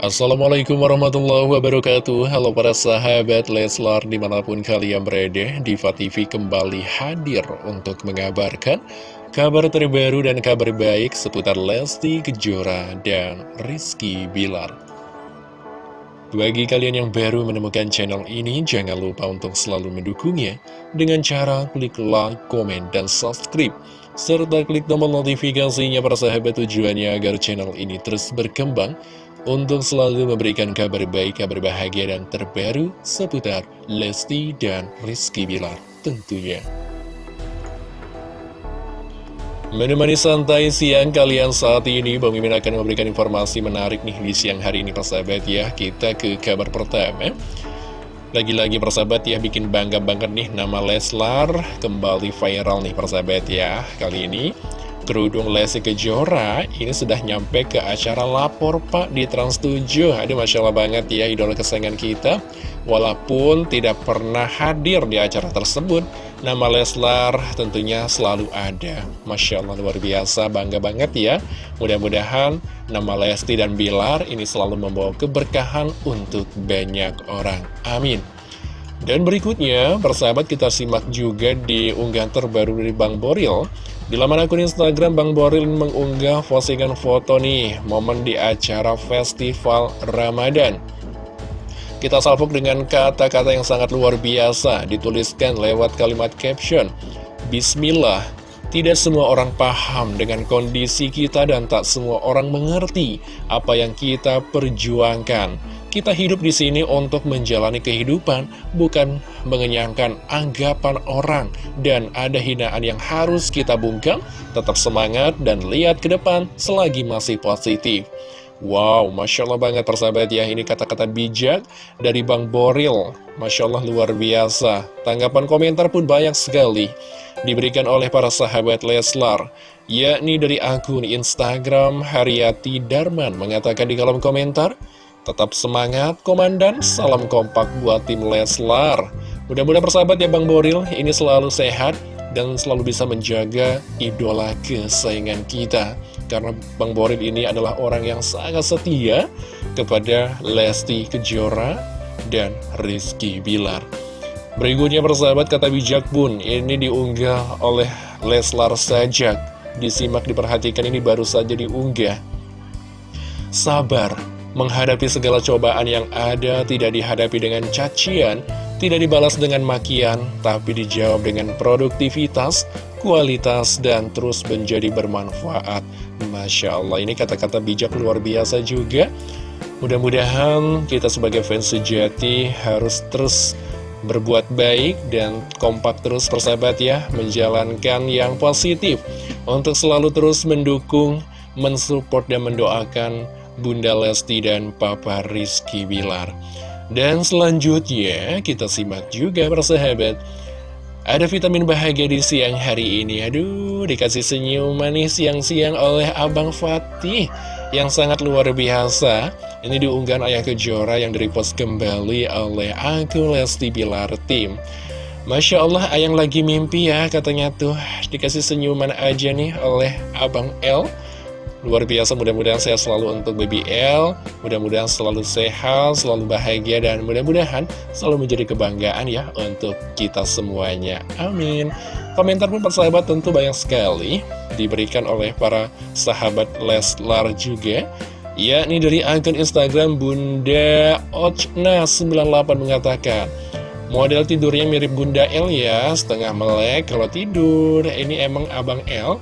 Assalamualaikum warahmatullahi wabarakatuh Halo para sahabat Leslar di mana pun kalian berada Diva TV kembali hadir untuk mengabarkan kabar terbaru dan kabar baik seputar Lesti Kejora dan Rizky Bilar bagi kalian yang baru menemukan channel ini, jangan lupa untuk selalu mendukungnya dengan cara klik like, komen, dan subscribe. Serta klik tombol notifikasinya para sahabat tujuannya agar channel ini terus berkembang untuk selalu memberikan kabar baik, kabar bahagia, dan terbaru seputar Lesti dan Rizky Bilar tentunya. Menemani santai siang kalian saat ini, Bang Mimin akan memberikan informasi menarik nih di siang hari ini persahabat ya. Kita ke kabar pertama. Lagi-lagi persahabat ya, bikin bangga banget nih nama Leslar kembali viral nih persahabat ya. Kali ini kerudung Lesti Kejora ini sudah nyampe ke acara lapor pak di Trans 7 Aduh Masya Allah banget ya idola kesayangan kita. Walaupun tidak pernah hadir di acara tersebut Nama Leslar tentunya selalu ada. Masya Allah luar biasa bangga banget ya. Mudah-mudahan nama Lesti dan Bilar ini selalu membawa keberkahan untuk banyak orang. Amin. Dan berikutnya, persahabat kita simak juga di unggahan terbaru dari Bang Boril di laman akun Instagram, Bang Boril mengunggah postingan foto nih, momen di acara Festival Ramadan. Kita salvok dengan kata-kata yang sangat luar biasa, dituliskan lewat kalimat caption. Bismillah, tidak semua orang paham dengan kondisi kita dan tak semua orang mengerti apa yang kita perjuangkan. Kita hidup di sini untuk menjalani kehidupan, bukan mengenyangkan anggapan orang. Dan ada hinaan yang harus kita bungkam, tetap semangat dan lihat ke depan selagi masih positif. Wow, Masya Allah banget persahabat ya, ini kata-kata bijak dari Bang Boril. Masya Allah luar biasa. Tanggapan komentar pun banyak sekali diberikan oleh para sahabat Leslar. Yakni dari akun Instagram Haryati Darman mengatakan di kolom komentar, Tetap semangat, Komandan. Salam kompak buat tim Leslar. Mudah-mudahan persahabat ya Bang Boril, ini selalu sehat dan selalu bisa menjaga idola kesayangan kita. Karena Bang Boril ini adalah orang yang sangat setia kepada Lesti Kejora dan Rizky Bilar. Berikutnya persahabat kata bijak pun ini diunggah oleh Leslar Sajak. Disimak diperhatikan ini baru saja diunggah. Sabar, Menghadapi segala cobaan yang ada tidak dihadapi dengan cacian, tidak dibalas dengan makian, tapi dijawab dengan produktivitas, kualitas, dan terus menjadi bermanfaat. Masya Allah, ini kata-kata bijak luar biasa juga. Mudah-mudahan kita sebagai fans sejati harus terus berbuat baik dan kompak terus persahabat ya, menjalankan yang positif untuk selalu terus mendukung, mensupport, dan mendoakan Bunda Lesti dan Papa Rizky Bilar. Dan selanjutnya kita simak juga persahabat. Ada vitamin bahagia di siang hari ini. Aduh, dikasih senyum manis siang-siang oleh Abang Fatih yang sangat luar biasa. Ini diunggah Ayah Kejora yang direpost kembali oleh aku Lesti Bilar Tim. Masya Allah, Ayang lagi mimpi ya katanya tuh. Dikasih senyuman aja nih oleh Abang L. Luar biasa mudah-mudahan saya selalu untuk BBL Mudah-mudahan selalu sehat, selalu bahagia Dan mudah-mudahan selalu menjadi kebanggaan ya Untuk kita semuanya. Amin. Komentar pun persahabat tentu banyak sekali Diberikan oleh para sahabat Leslar juga Ya, ini dari akun Instagram Bunda Ochna98 mengatakan Model tidurnya mirip Bunda L ya Setengah melek kalau tidur. Ini emang Abang L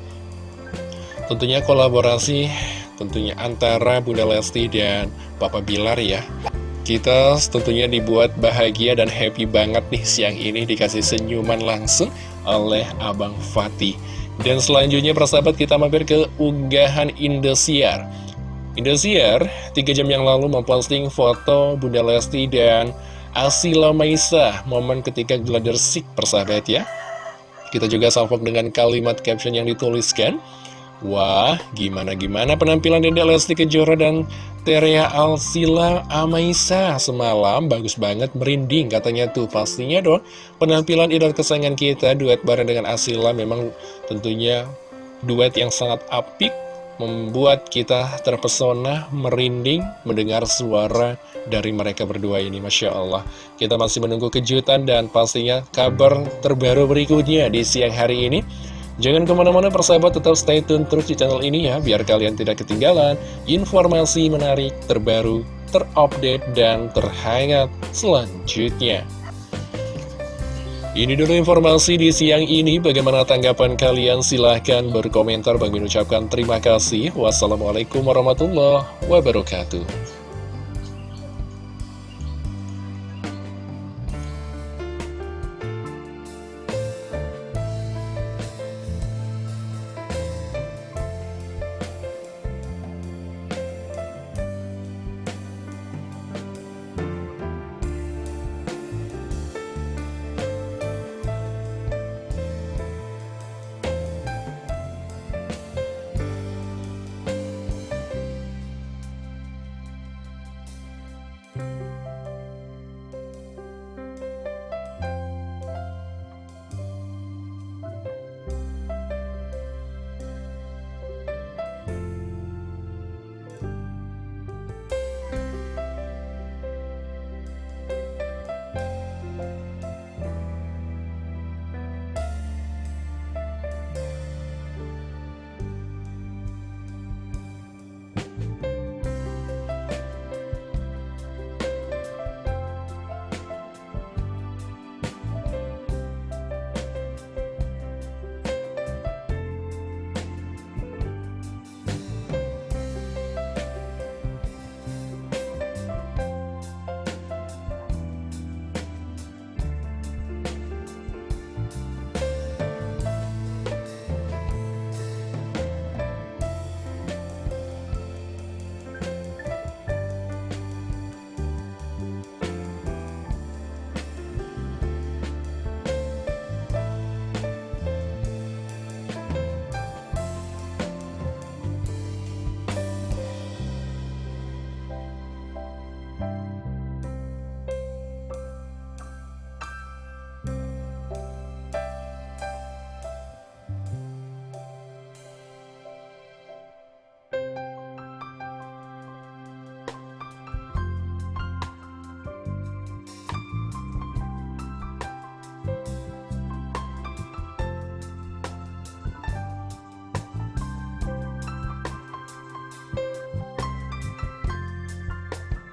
Tentunya kolaborasi tentunya antara Bunda Lesti dan Papa Bilar ya. Kita tentunya dibuat bahagia dan happy banget nih siang ini Dikasih senyuman langsung oleh Abang Fatih. Dan selanjutnya persahabat kita mampir ke unggahan Indosiar. Indosiar 3 jam yang lalu memposting foto Bunda Lesti dan Asila Maisa Momen ketika gladier sik persahabat ya. Kita juga salvok dengan kalimat caption yang dituliskan Wah, gimana-gimana penampilan Dede Lesti Kejora dan Terea Alsila Amaisa semalam bagus banget merinding katanya tuh pastinya dong penampilan idol kesayangan kita duet bareng dengan Asila memang tentunya duet yang sangat apik membuat kita terpesona, merinding, mendengar suara dari mereka berdua ini, Masya Allah. Kita masih menunggu kejutan dan pastinya kabar terbaru berikutnya di siang hari ini. Jangan ke mana-mana persahabat tetap stay tune terus di channel ini ya, biar kalian tidak ketinggalan informasi menarik, terbaru, terupdate, dan terhangat selanjutnya. Ini dulu informasi di siang ini. Bagaimana tanggapan kalian? Silahkan berkomentar. Bang ucapkan terima kasih. Wassalamualaikum warahmatullahi wabarakatuh.